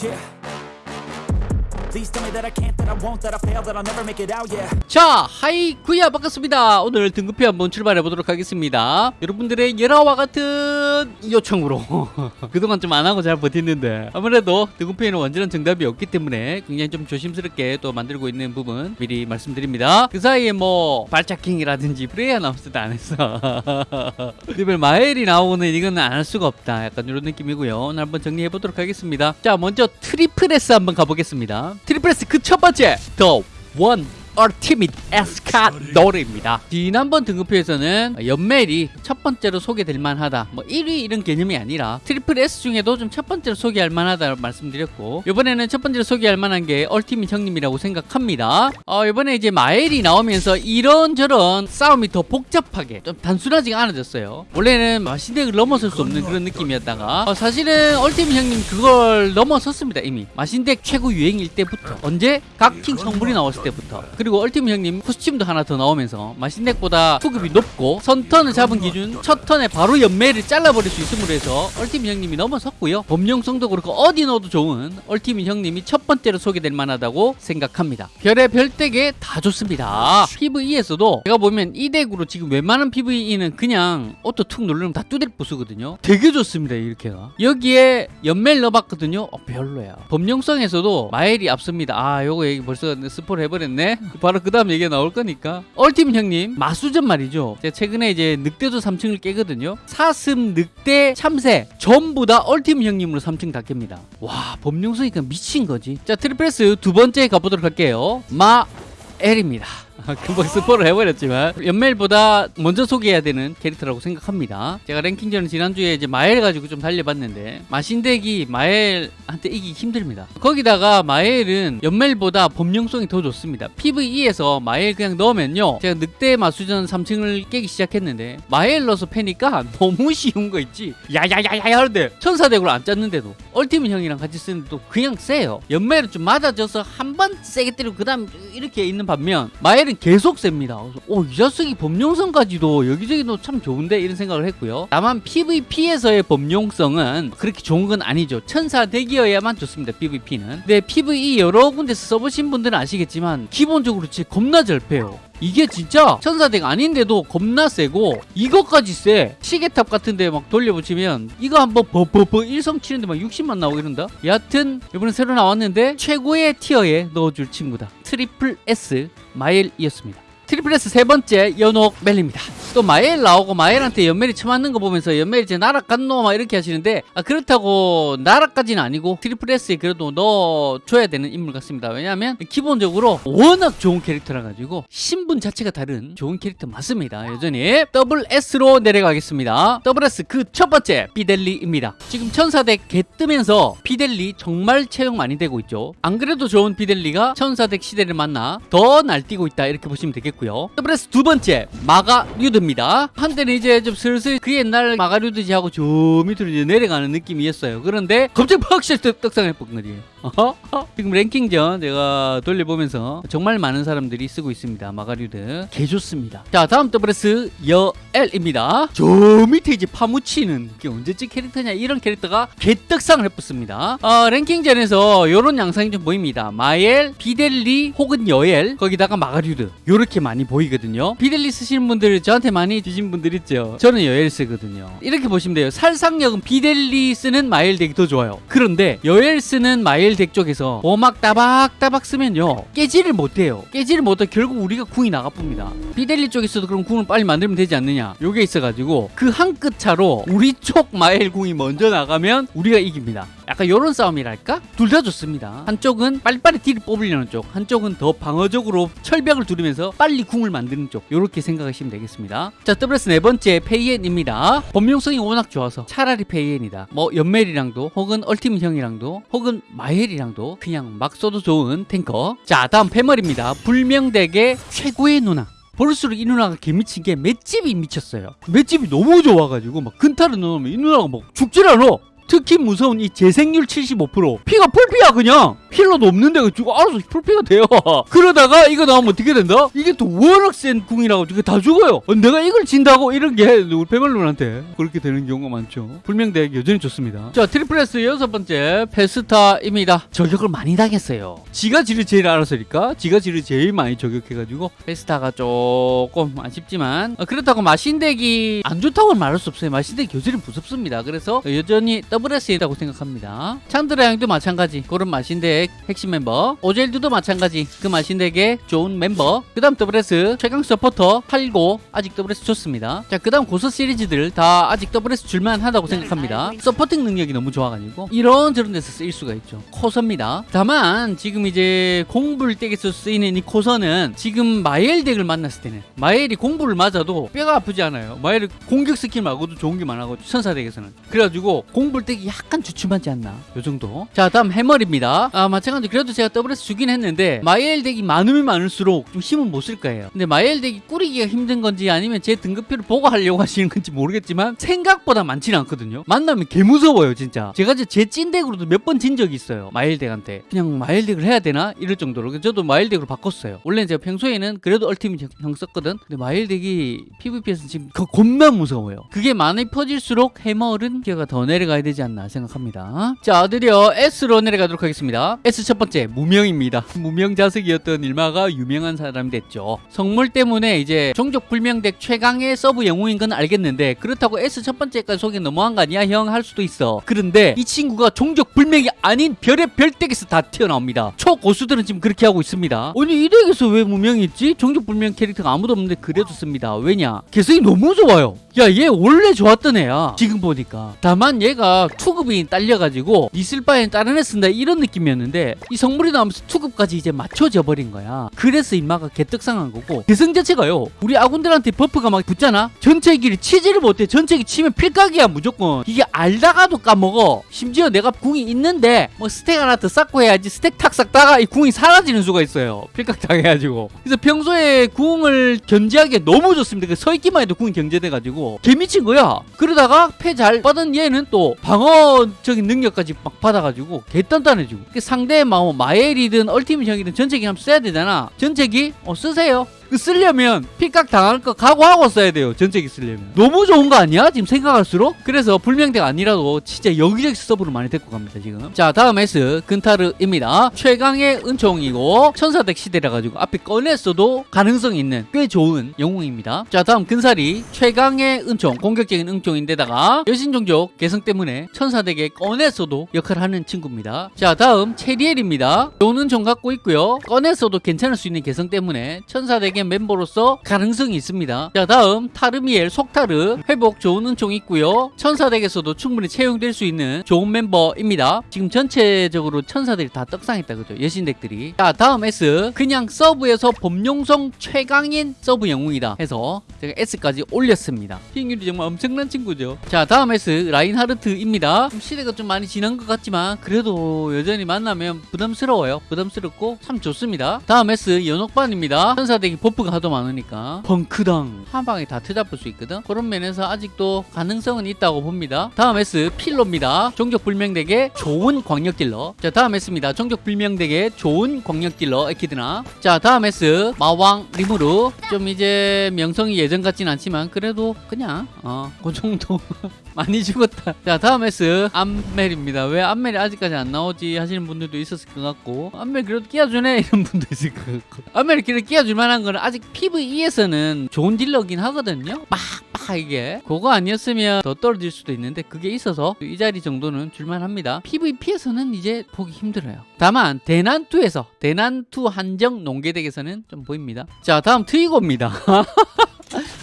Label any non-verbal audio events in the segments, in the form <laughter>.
Yeah. 자, 하이구야 반갑습니다. 오늘 등급표 한번 출발해 보도록 하겠습니다. 여러분들의 열화와 같은 요청으로 <laughs> 그동안 좀 안 하고 잘 버텼는데 아무래도 등급표는 완전한 정답이 없기 때문에 굉장히 좀 조심스럽게 또 만들고 있는 부분 미리 말씀드립니다. 그 사이에 뭐 발자킹이라든지 프레이어 나왔을 때안 했어. <laughs> 리벨 마엘이 나오고는 이건 안 할 수가 없다. 약간 이런 느낌이고요. 오늘 한번 정리해 보도록 하겠습니다. 자, 먼저 triple S 한번 가보겠습니다. triple S 그 첫 번째 The One. Ultimate 에스카노르입니다. 지난번 등급표에서는 연멜이 첫 번째로 소개될 만하다. 뭐 1위 이런 개념이 아니라 triple S 중에도 좀 첫 번째로 소개할 만하다 말씀드렸고 이번에는 첫 번째로 소개할 만한 게 Ultimate 형님이라고 생각합니다. 어, 이번에 이제 마엘이 나오면서 이런저런 싸움이 더 복잡하게 좀 단순하지가 않아졌어요. 원래는 마신덱을 넘어설 수 없는 그런 느낌이었다가 어, 사실은 Ultimate 형님 그걸 넘어섰습니다 이미. 마신덱 최고 유행일 때부터 언제 각킹 성불이 나왔을 때부터 그리고 Ultimate 형님 costume도 하나 더 나오면서 마신덱보다 투급이 높고 선턴을 잡은 기준 첫 턴에 바로 연매를 잘라버릴 수 있음으로 해서 Ultimate 형님이 넘어섰고요. 범용성도 그렇고 어디 넣어도 좋은 ultimate 형님이 첫 번째로 소개될 만하다고 생각합니다. 별의 별덱에 다 좋습니다. PVE에서도 제가 보면 이 덱으로 지금 웬만한 PVE는 그냥 auto 툭 누르면 다 뚜드릴 부수거든요. 되게 좋습니다 이렇게가 여기에 연멜 넣어봤거든요. 어, 별로야. 범용성에서도 마엘이 앞섭니다. 아 요거 얘기 벌써 스포를 해버렸네 바로 그 다음 얘기가 나올 거니까. ultimate 형님 마수전 말이죠. 제가 최근에 이제 늑대도 3층을 깨거든요. 사슴 늑대 참새 전부 다 ultimate 형님으로 3층 다 깹니다. 와 범용성이니까 미친 거지. 자 triple S 두 번째 가보도록 할게요. 마엘입니다 <laughs> 금방 스포를 해버렸지만 연멜보다 먼저 소개해야 되는 캐릭터라고 생각합니다. 제가 랭킹전은 지난주에 이제 마엘 가지고 좀 달려봤는데 마신덱이 마엘한테 이기기 힘듭니다. 거기다가 마엘은 연멜보다 범용성이 더 좋습니다. PVE에서 마엘 그냥 넣으면요. 제가 늑대 마수전 3층을 깨기 시작했는데 마엘 넣어서 패니까 <laughs> 너무 쉬운 거 있지. 야야야야 하는데 천사덱으로 안 짰는데도 얼티밋 형이랑 같이 쓰는데도 그냥 세요. 연멜은 좀 맞아져서 한 번 세게 때리고 그 다음 이렇게 있는 반면 마엘은 계속 셉니다. 오, 이 자식이 범용성까지도 여기저기도 참 좋은데 이런 생각을 했고요. 다만 PVP에서의 범용성은 그렇게 좋은 건 아니죠. 천사 덱이어야만 좋습니다. PVP는. 근데 PVE 여러 군데서 써보신 분들은 아시겠지만 기본적으로 진짜 겁나 잘 패요. 이게 진짜 천사덱 아닌데도 겁나 세고 이것까지 세. 시계탑 같은데 막 돌려붙이면 이거 한번 버버버 일성 치는데 막 60만 나오고 이런다? 여하튼 이번에 새로 나왔는데 최고의 tier에 넣어줄 친구다. triple S 마엘이었습니다 triple S 세 번째 연옥 멜입니다. 또 마엘 나오고 마엘한테 연멜이 쳐맞는 거 보면서 연멜이 이제 날아갔노? 막 이렇게 하시는데 아, 그렇다고 날아까지는 아니고 triple S에 그래도 넣어줘야 되는 인물 같습니다. 왜냐하면 기본적으로 워낙 좋은 캐릭터라 가지고 신분 자체가 다른 좋은 캐릭터 맞습니다. 여전히 double S로 내려가겠습니다. double S 그 첫 번째 비델리입니다. 지금 천사덱 개 뜨면서 비델리 정말 채용 많이 되고 있죠. 안 그래도 좋은 비델리가 천사덱 시대를 만나 더 날뛰고 있다 이렇게 보시면 되겠고 요. double S 두 번째 마가류드입니다. 한때는 이제 좀 슬슬 그 옛날 마가류드지 하고 저 밑으로 이제 내려가는 느낌이었어요. 그런데 갑자기 팍실 떡상을 뻑거리에요 <laughs> 지금 랭킹전 제가 돌려보면서 정말 많은 사람들이 쓰고 있습니다. 마가류드. 개 좋습니다. 자 다음 double S 여엘입니다. 저 밑에 이제 파묻히는 게 언제쯤 캐릭터냐 이런 캐릭터가 개떡상을 해봤습니다. 어, 랭킹전에서 이런 양상이 좀 보입니다. 마엘, 비델리 혹은 여엘. 거기다가 마가류드. 요렇게 많이 보이거든요. 비델리 쓰시는 분들 저한테 많이 주신 분들 있죠. 저는 여엘 쓰거든요. 이렇게 보시면 돼요. 살상력은 비델리 쓰는 마엘 덱이 더 좋아요. 그런데 여엘 쓰는 마엘 덱 쪽에서 보막 따박따박 쓰면요 깨지를 못해요. 깨지를 못해 결국 우리가 궁이 나가쁩니다. 비델리 쪽에서도 그럼 궁을 빨리 만들면 되지 않느냐. 요게 있어가지고 그 한 끗 차로 우리 쪽 마엘 궁이 먼저 나가면 우리가 이깁니다 약간 요런 싸움이랄까? 둘 다 좋습니다. 한쪽은 빨리빨리 딜을 뽑으려는 쪽, 한쪽은 더 방어적으로 철벽을 두르면서 빨리 궁을 만드는 쪽. 요렇게 생각하시면 되겠습니다. 자, double S 네 번째 페이엔입니다. 범용성이 워낙 좋아서 차라리 페이엔이다. 뭐 연멜이랑도 혹은 ultimate 형이랑도 혹은 마엘이랑도 그냥 막 써도 좋은 탱커. 자, 다음 패멀입니다. 불명덱의 최고의 누나. 볼수록 이 누나가 개미친 게 맷집이 미쳤어요. 맷집이 너무 좋아가지고 막 근타를 넣으면 이 누나가 막 죽질 않아. 특히 무서운 이 재생률 75% 피가 풀피야 그냥. healer도 없는데 알아서 풀피가 돼요. <laughs> 그러다가 이거 나오면 어떻게 된다? 이게 또 워낙 센 궁이라고 이게 다 죽어요. 어, 내가 이걸 진다고 이런 게 우리 페멀론한테 그렇게 되는 경우가 많죠. 불명덱 여전히 좋습니다. 자 triple S 여섯 번째 페스타입니다. 저격을 많이 당했어요. 지가 지를 제일 알았으니까 지가 지를 제일 많이 저격해가지고 페스타가 조금 아쉽지만 어, 그렇다고 마신덱이 안 좋다고는 말할 수 없어요. 마신덱이 여전히 무섭습니다. 그래서 여전히 WS이라고 생각합니다. 찬드라 양도 마찬가지 그런 마신덱 핵심 멤버. 오젤드도 마찬가지 그 마신덱의 좋은 멤버. 그 다음 WS 최강 서포터 8고 아직 WS 좋습니다. 자그 다음 고서 시리즈들 다 아직 WS 줄만하다고 생각합니다. supporting 능력이 너무 좋아가지고 이런저런 데서 쓰일 수가 있죠. 코서입니다. 다만 지금 이제 공불 덱에서 쓰이는 이 코서는 지금 마엘 덱을 만났을 때는 마엘이 공불을 맞아도 뼈가 아프지 않아요. 마엘이 공격 스킬 말고도 좋은 게 많아가지고 천사 덱에서는. 그래가지고 공불 덱이 약간 주춤하지 않나? 요 정도? 자 다음 해머리입니다. 아 마찬가지 그래도 제가 WS 주긴 했는데 마엘 덱이 많으면 많을수록 좀 힘은 못 쓸 거예요. 근데 마엘 덱이 꾸리기가 힘든 건지 아니면 제 등급표를 보고 하려고 <laughs> 하시는 건지 모르겠지만 생각보다 많지는 않거든요. 만나면 개 무서워요 진짜. 제가 제 찐덱으로도 몇 번 진 적이 있어요 마엘 덱한테. 그냥 마엘 덱을 해야 되나? 이럴 정도로. 저도 마엘 덱으로 바꿨어요. 원래는 제가 평소에는 그래도 ultimate 형- 형 썼거든? 근데 마엘 덱이 PVP에서 지금 거- 겁나 무서워요. 그게 많이 퍼질수록 해머는 기어가 더 내려가야 되지 않나 생각합니다. 자 드디어 S로 내려가도록 하겠습니다. S 첫 번째 무명입니다. <laughs> 무명 자석이었던 일마가 유명한 사람이 됐죠. 성물 때문에 이제 종족 불명덱 최강의 서브 영웅인 건 알겠는데 그렇다고 S 첫 번째까지 소개 너무한 거 아니야? 형 할 수도 있어. 그런데 이 친구가 종족 불명이 아닌 별의 별덱에서 다 튀어나옵니다. 초고수들은 지금 그렇게 하고 있습니다. 아니 이 덱에서 왜 무명이 있지? 종족 불명 캐릭터가 아무도 없는데 그래도 씁니다. 왜냐? 개성이 너무 좋아요 야 얘 원래 좋았던 애야. 지금 보니까. 다만 얘가 투급이 딸려가지고 있을 바엔 다른 애 쓴다 이런 느낌이었는데 이 성물이 나오면서 투급까지 이제 맞춰져 버린 거야. 그래서 인마가 개떡상한 거고. 개성 자체가요 우리 아군들한테 버프가 막 붙잖아? 전체기를 치지를 못해. 전체 기 치면 필각이야 무조건. 이게 알다가도 까먹어. 심지어 내가 궁이 있는데 뭐 스택 하나 더 쌓고 해야지 스택 탁 쌓다가 이 궁이 사라지는 수가 있어요. 필각 당해가지고. 그래서 평소에 궁을 견제하기에 너무 좋습니다. 그 서 있기만 해도 궁이 견제돼가지고 개미친 거야. 그러다가 패 잘 받은 얘는 또 방어적인 능력까지 막 받아가지고 개단단해지고. 그 상대 뭐 마엘이든 얼티밋 형이든 전체기 한번 써야 되잖아. 전체기 어 쓰세요. 그 쓰려면 필각 당할 거 각오하고 써야 돼요 전체기 쓰려면. 너무 좋은 거 아니야 지금 생각할수록? 그래서 불명대가 아니라도 진짜 여기저기 서브를 많이 데리고 갑니다 지금. 자 다음 S 근타르입니다. 최강의 은총이고 천사덱 시대라 가지고 앞에 꺼냈어도 가능성 있는 꽤 좋은 영웅입니다. 자 다음 근사리 최강의 은총 공격적인 은총인데다가 여신종족 개성 때문에 천사덱에 꺼냈어도 역할을 하는 친구입니다. 자 다음 체리엘입니다. 좋은 은총 갖고 있고요. 꺼냈어도 괜찮을 수 있는 개성 때문에 천사덱 의 멤버로서 가능성이 있습니다. 자 다음 타르미엘 속타르 회복 좋은 은총 있고요. 천사덱에서도 충분히 채용될 수 있는 좋은 멤버입니다. 지금 전체적으로 천사들이 다 떡상했다 그죠? 여신덱들이. 자 다음 S. 그냥 서브에서 범용성 최강인 서브 영웅이다 해서 제가 S까지 올렸습니다. 비행률이 정말 엄청난 친구죠. 자 다음 S. 라인하르트입니다. 좀 시대가 좀 많이 지난 것 같지만 그래도 여전히 만나면 부담스러워요. 부담스럽고 참 좋습니다. 다음 S. 연옥반입니다. 천사덱이 버프가 하도 많으니까 펑크당 한 방에 다 트잡을 수 있거든? 그런 면에서 아직도 가능성은 있다고 봅니다. 다음 S 필로입니다. 종족 불명덱의 좋은 광역 딜러. 자 다음 S입니다. 종족 불명덱의 좋은 광역 딜러 에키드나. 자 다음 S 마왕 리무르. 좀 이제 명성이 예전 같진 않지만 그래도 그냥 어그 정도 <laughs> 많이 죽었다. 자 다음 S 암멜입니다. 왜 암멜이 아직까지 안 나오지 하시는 분들도 있었을 것 같고 암멜 그래도 끼워주네. <laughs> 이런 분도 있을 것 같고. 암멜이 그래도 끼워줄 만한 거는 아직 PVE에서는 좋은 딜러긴 하거든요. 빡빡 이게. 그거 아니었으면 더 떨어질 수도 있는데 그게 있어서 이 자리 정도는 줄만합니다. PVP에서는 이제 보기 힘들어요. 다만 대난2에서 대난2 한정 농계덱에서는 좀 보입니다. 자 다음 트위고입니다 <laughs>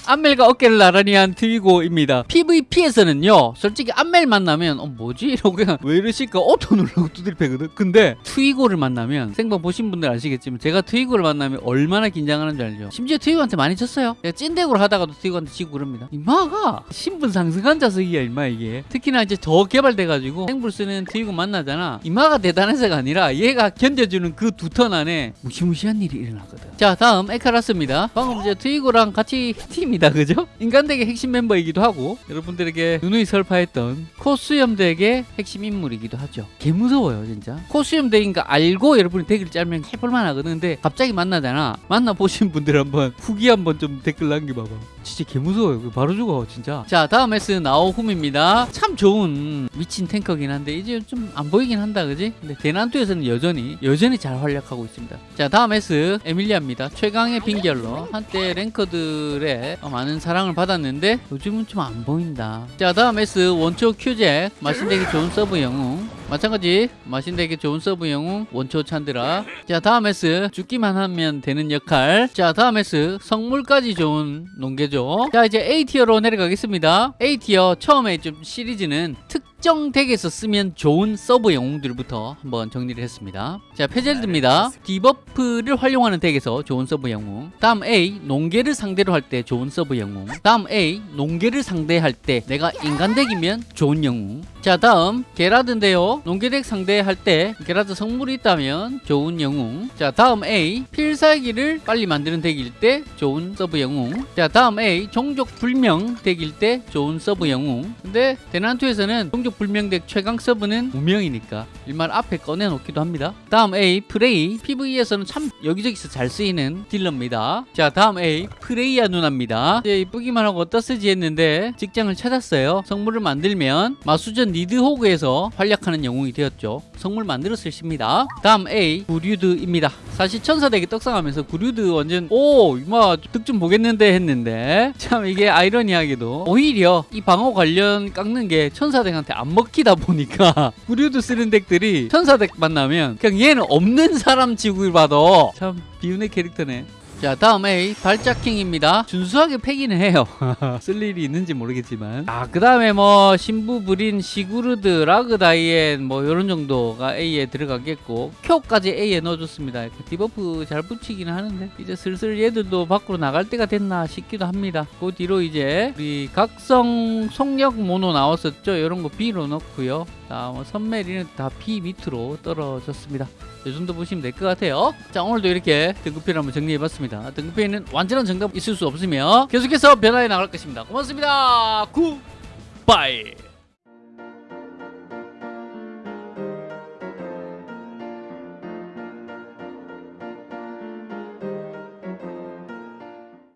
안멜과 어깨를 나란히 한 트위고입니다. PVP에서는요, 솔직히 안멜 만나면, 어, 뭐지? 이러고 그냥, 왜 이러실까? 오토 누르고 두드리 패거든? 근데, 트위고를 만나면, 생방 보신 분들 아시겠지만, 제가 트위고를 만나면 얼마나 긴장하는 줄 알죠? 심지어 트위고한테 많이 졌어요. 제가 찐덱으로 하다가도 트위고한테 지고 그럽니다. 인마가, 신분 상승한 자식이야, 인마 이게. 특히나 이제 더 개발돼가지고, 생불 쓰는 트위고 만나잖아. 인마가 대단해서가 아니라, 얘가 견뎌주는 그 두 턴 안에, 무시무시한 일이 일어나거든. 자, 다음, 에카라스입니다. 방금 이제 트위고랑 같이 <laughs> 팀이 인간덱이다 그죠? 인간덱의 핵심 멤버이기도 하고 여러분들에게 누누이 설파했던 코스염덱의 핵심 인물이기도 하죠. 개 무서워요 진짜. 코스염덱인 거 알고 여러분이 덱을 짜면 해볼만 하거든. 근데 갑자기 만나잖아. 만나보신 분들 한번 후기 한번 좀 댓글 남겨봐봐. 진짜 개 무서워요. 바로 죽어 진짜. 자 다음 S 나오훔입니다. 참 좋은 미친 탱커긴 한데 이제 좀 안 보이긴 한다 그지? 근데 대난투에서는 여전히 여전히 잘 활약하고 있습니다. 자 다음 S 에밀리아입니다. 최강의 빙결러. 한때 랭커들의 많은 사랑을 받았는데 요즘은 좀 안 보인다. 자 다음 S 원초 큐잭 마신덱에 좋은 서브 영웅. 마찬가지 마신덱에 좋은 서브 영웅 원초 찬드라. 자 다음 S 죽기만 하면 되는 역할. 자 다음 S 성물까지 좋은 농계죠. 자 이제 A티어로 내려가겠습니다. A티어 처음에 좀 시리즈는 특정 덱에서 쓰면 좋은 서브 영웅들부터 한번 정리를 했습니다. 자 페젤드입니다. 디버프를 활용하는 덱에서 좋은 서브 영웅. 다음 A 농계를 상대로 할 때 좋은 서브 영웅. 다음 A 농계를 상대할 때 내가 인간 덱이면 좋은 영웅. 자 다음 게라드인데요. 농계덱 상대할 때 게라드 성물이 있다면 좋은 영웅. 자 다음 A 필살기를 빨리 만드는 덱일 때 좋은 서브 영웅. 자 다음 A 종족 불명 덱일 때 좋은 서브 영웅. 근데 대난투에서는 종족 불명 덱 최강 서브는 무명이니까 일말 앞에 꺼내놓기도 합니다. 다음 A 프레이. PVE에서는 참 여기저기서 잘 쓰이는 딜러입니다. 자 다음 A 프레이아 누나입니다 이제 이쁘기만 하고 어디다 쓰지 했는데 직장을 찾았어요. 성물을 만들면 마수전 니드호그에서 활약하는 영웅이 되었죠. 성물 만들었을 십니다. 다음 A 구류드입니다. 사실 천사덱이 떡상하면서 구류드 완전 오 이마 득 좀 보겠는데 했는데 참 이게 아이러니하게도 오히려 이 방어 관련 깎는 게 천사덱한테 안 먹히다 보니까 <laughs> 구류드 쓰는 덱들이 천사덱 만나면 그냥 얘는 없는 사람 지구를 봐도 참 비운의 캐릭터네 자 다음 A 발자킹입니다. 준수하게 패기는 해요. <laughs> 쓸 일이 있는지 모르겠지만. 아그 다음에 뭐 신부불인 시구르드 라그다이엔 뭐 요런 정도가 A에 들어가겠고 큐까지 A에 넣어줬습니다. 그 디버프 잘 붙이기는 하는데 이제 슬슬 얘들도 밖으로 나갈 때가 됐나 싶기도 합니다. 그 뒤로 이제 우리 각성 속력 모노 나왔었죠? 요런 거 B로 넣고요 다음 선메리는 다 B 밑으로 떨어졌습니다 이 정도 보시면 될 것 같아요. 자 오늘도 이렇게 등급표를 한번 정리해봤습니다. 등급표에는 완전한 정답 있을 수 없으며 계속해서 변화해 나갈 것입니다. 고맙습니다. 굿바이.